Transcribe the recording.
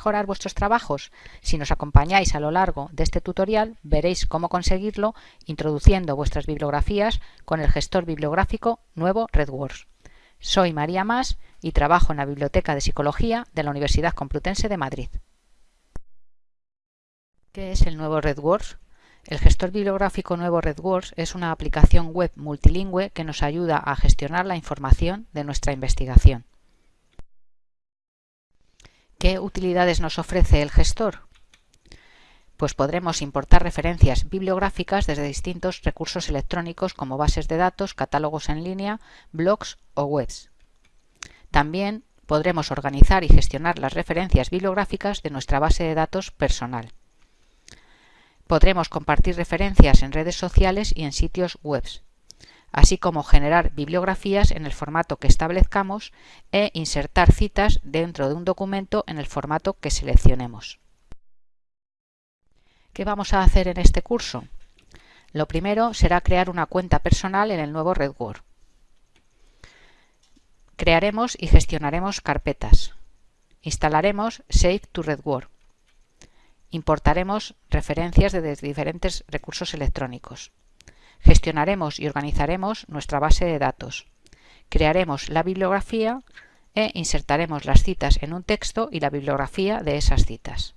mejorar vuestros trabajos? Si nos acompañáis a lo largo de este tutorial, veréis cómo conseguirlo introduciendo vuestras bibliografías con el gestor bibliográfico nuevo RedWords. Soy María Mas y trabajo en la Biblioteca de Psicología de la Universidad Complutense de Madrid. ¿Qué es el nuevo RedWords? El gestor bibliográfico nuevo RedWords es una aplicación web multilingüe que nos ayuda a gestionar la información de nuestra investigación. ¿Qué utilidades nos ofrece el gestor? Pues podremos importar referencias bibliográficas desde distintos recursos electrónicos como bases de datos, catálogos en línea, blogs o webs. También podremos organizar y gestionar las referencias bibliográficas de nuestra base de datos personal. Podremos compartir referencias en redes sociales y en sitios web, así como generar bibliografías en el formato que establezcamos e insertar citas dentro de un documento en el formato que seleccionemos. ¿Qué vamos a hacer en este curso? Lo primero será crear una cuenta personal en el nuevo RedWord. Crearemos y gestionaremos carpetas. Instalaremos Save to RedWord Importaremos referencias de diferentes recursos electrónicos. Gestionaremos y organizaremos nuestra base de datos. Crearemos la bibliografía e insertaremos las citas en un texto y la bibliografía de esas citas.